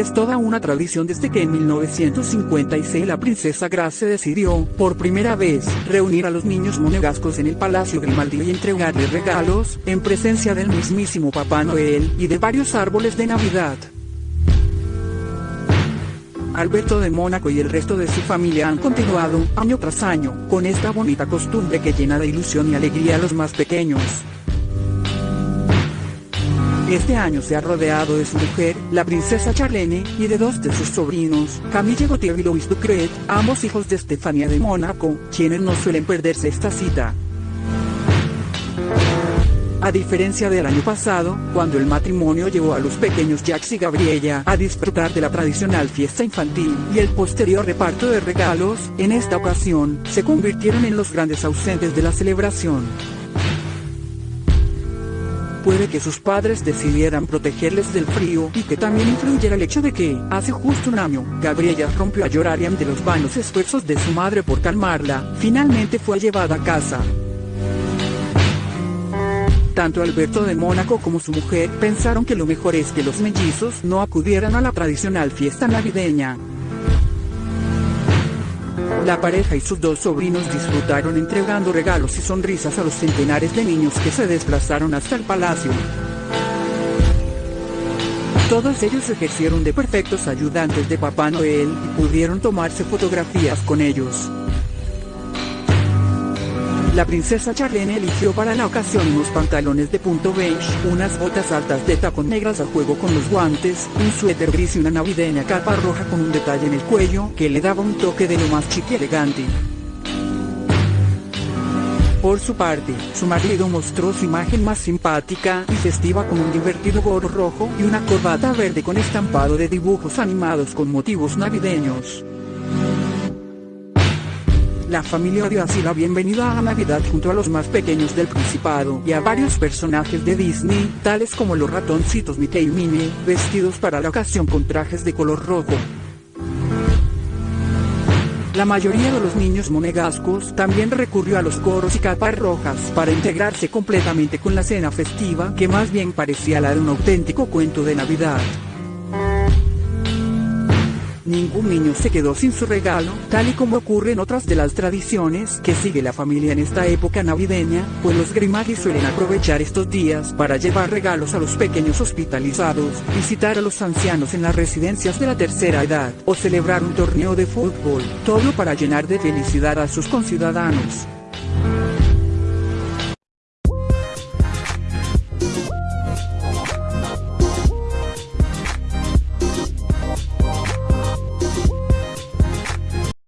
es toda una tradición desde que en 1956 la princesa Grace decidió, por primera vez, reunir a los niños monegascos en el Palacio Grimaldi y entregarles regalos, en presencia del mismísimo Papá Noel, y de varios árboles de Navidad. Alberto de Mónaco y el resto de su familia han continuado, año tras año, con esta bonita costumbre que llena de ilusión y alegría a los más pequeños. Este año se ha rodeado de su mujer, la princesa Charlene, y de dos de sus sobrinos, Camille Gautier y Louis Ducret, ambos hijos de Estefania de Mónaco, quienes no suelen perderse esta cita. A diferencia del año pasado, cuando el matrimonio llevó a los pequeños Jax y Gabriella a disfrutar de la tradicional fiesta infantil y el posterior reparto de regalos, en esta ocasión, se convirtieron en los grandes ausentes de la celebración puede que sus padres decidieran protegerles del frío y que también influyera el hecho de que, hace justo un año, Gabriela rompió a llorar y ante los vanos esfuerzos de su madre por calmarla, finalmente fue llevada a casa. Tanto Alberto de Mónaco como su mujer pensaron que lo mejor es que los mellizos no acudieran a la tradicional fiesta navideña. La pareja y sus dos sobrinos disfrutaron entregando regalos y sonrisas a los centenares de niños que se desplazaron hasta el palacio. Todos ellos ejercieron de perfectos ayudantes de Papá Noel y pudieron tomarse fotografías con ellos. La princesa Charlene eligió para la ocasión unos pantalones de punto beige, unas botas altas de tacón negras a juego con los guantes, un suéter gris y una navideña capa roja con un detalle en el cuello que le daba un toque de lo más chic y elegante. Por su parte, su marido mostró su imagen más simpática y festiva con un divertido gorro rojo y una corbata verde con estampado de dibujos animados con motivos navideños. La familia dio así la bienvenida a Navidad junto a los más pequeños del Principado y a varios personajes de Disney, tales como los ratoncitos Mickey y Minnie, vestidos para la ocasión con trajes de color rojo. La mayoría de los niños monegascos también recurrió a los coros y capas rojas para integrarse completamente con la cena festiva que más bien parecía la de un auténtico cuento de Navidad. Ningún niño se quedó sin su regalo, tal y como ocurre en otras de las tradiciones que sigue la familia en esta época navideña, pues los Grimaldi suelen aprovechar estos días para llevar regalos a los pequeños hospitalizados, visitar a los ancianos en las residencias de la tercera edad, o celebrar un torneo de fútbol, todo para llenar de felicidad a sus conciudadanos.